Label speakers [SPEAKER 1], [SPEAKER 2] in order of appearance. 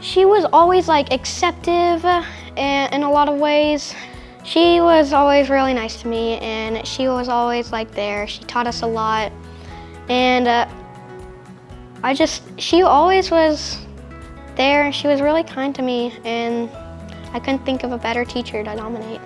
[SPEAKER 1] She was always like acceptive uh, in, a lot of ways. She was always really nice to me and she was always like there. She taught us a lot and uh, I just, she always was there she was really kind to me and I couldn't think of a better teacher to nominate.